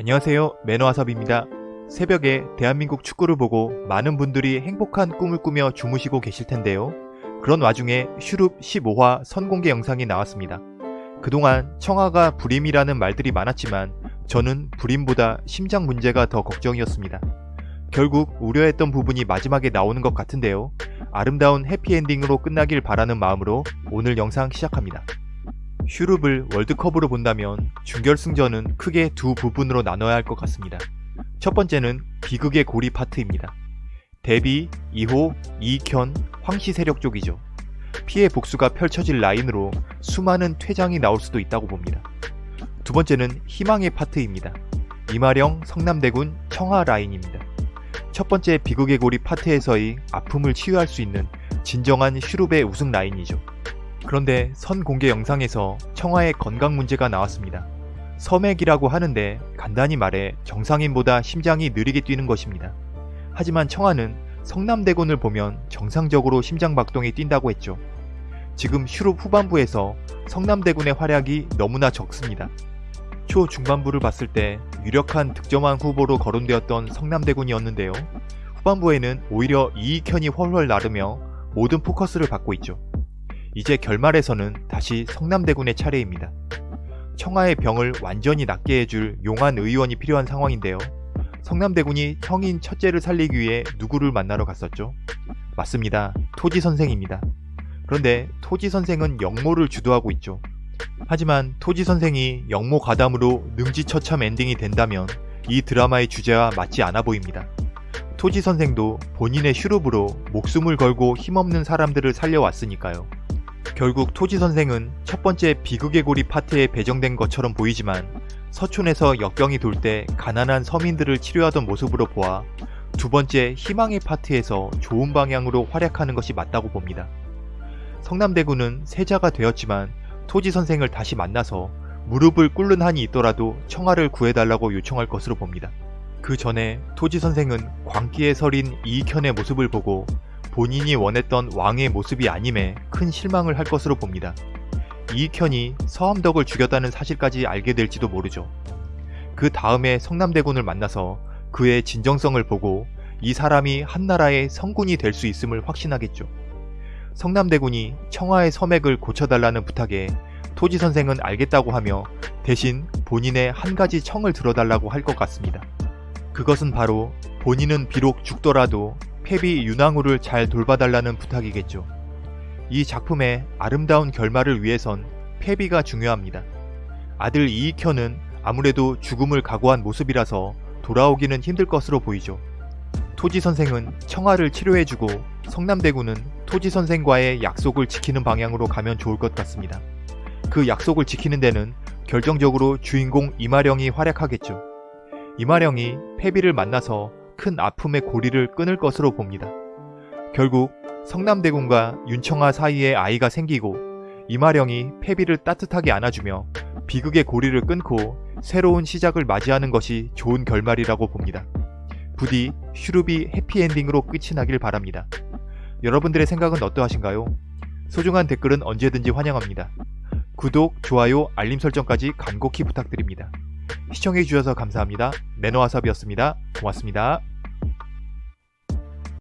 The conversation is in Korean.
안녕하세요 매너와섭입니다. 새벽에 대한민국 축구를 보고 많은 분들이 행복한 꿈을 꾸며 주무시고 계실 텐데요. 그런 와중에 슈룹 15화 선공개 영상이 나왔습니다. 그동안 청아가 불임이라는 말들이 많았지만 저는 불임보다 심장 문제가 더 걱정이었습니다. 결국 우려했던 부분이 마지막에 나오는 것 같은데요. 아름다운 해피엔딩으로 끝나길 바라는 마음으로 오늘 영상 시작합니다. 슈룹을 월드컵으로 본다면 준결승전은 크게 두 부분으로 나눠야 할 것 같습니다. 첫 번째는 비극의 고리 파트입니다. 데뷔, 2호, 이익현, 황씨 세력 쪽이죠. 피해 복수가 펼쳐질 라인으로 수많은 퇴장이 나올 수도 있다고 봅니다. 두 번째는 희망의 파트입니다. 이마령, 성남대군, 청하 라인입니다. 첫 번째 비극의 고리 파트에서의 아픔을 치유할 수 있는 진정한 슈룹의 우승 라인이죠. 그런데 선 공개 영상에서 청하의 건강 문제가 나왔습니다. 섬액이라고 하는데 간단히 말해 정상인보다 심장이 느리게 뛰는 것입니다. 하지만 청하는 성남대군을 보면 정상적으로 심장박동이 뛴다고 했죠. 지금 슈룹 후반부에서 성남대군의 활약이 너무나 적습니다. 초 중반부를 봤을 때 유력한 득점왕 후보로 거론되었던 성남대군이었는데요. 후반부에는 오히려 이익현이 훨훨 나르며 모든 포커스를 받고 있죠. 이제 결말에서는 다시 성남대군의 차례입니다. 청하의 병을 완전히 낫게 해줄 용한 의원이 필요한 상황인데요. 성남대군이 형인 첫째를 살리기 위해 누구를 만나러 갔었죠? 맞습니다. 토지 선생입니다. 그런데 토지 선생은 영모를 주도하고 있죠. 하지만 토지 선생이 영모 가담으로 능지처참 엔딩이 된다면 이 드라마의 주제와 맞지 않아 보입니다. 토지 선생도 본인의 슈룹으로 목숨을 걸고 힘없는 사람들을 살려왔으니까요. 결국 토지 선생은 첫 번째 비극의 고리 파트에 배정된 것처럼 보이지만 서촌에서 역병이 돌 때 가난한 서민들을 치료하던 모습으로 보아 두 번째 희망의 파트에서 좋은 방향으로 활약하는 것이 맞다고 봅니다. 성남대구는 세자가 되었지만 토지 선생을 다시 만나서 무릎을 꿇는 한이 있더라도 청아를 구해달라고 요청할 것으로 봅니다. 그 전에 토지 선생은 광기에 서린 이익현의 모습을 보고 본인이 원했던 왕의 모습이 아님에 큰 실망을 할 것으로 봅니다. 이익현이 서암덕을 죽였다는 사실까지 알게 될지도 모르죠. 그 다음에 성남대군을 만나서 그의 진정성을 보고 이 사람이 한나라의 성군이 될 수 있음을 확신하겠죠. 성남대군이 청하의 서맥을 고쳐달라는 부탁에 토지 선생은 알겠다고 하며 대신 본인의 한 가지 청을 들어달라고 할 것 같습니다. 그것은 바로 본인은 비록 죽더라도 페비 윤왕후를 잘 돌봐달라는 부탁이겠죠. 이 작품의 아름다운 결말을 위해선 페비가 중요합니다. 아들 이익현은 아무래도 죽음을 각오한 모습이라서 돌아오기는 힘들 것으로 보이죠. 토지 선생은 청아를 치료해주고 성남대군은 토지 선생과의 약속을 지키는 방향으로 가면 좋을 것 같습니다. 그 약속을 지키는 데는 결정적으로 주인공 이마령이 활약하겠죠. 이마령이 페비를 만나서 큰 아픔의 고리를 끊을 것으로 봅니다. 결국 성남대군과 윤청아 사이에 아이가 생기고 이마령이 패비를 따뜻하게 안아주며 비극의 고리를 끊고 새로운 시작을 맞이하는 것이 좋은 결말이라고 봅니다. 부디 슈룹이 해피엔딩으로 끝이 나길 바랍니다. 여러분들의 생각은 어떠하신가요? 소중한 댓글은 언제든지 환영합니다. 구독, 좋아요, 알림 설정까지 간곡히 부탁드립니다. 시청해주셔서 감사합니다. 매너와삽이었습니다. 고맙습니다.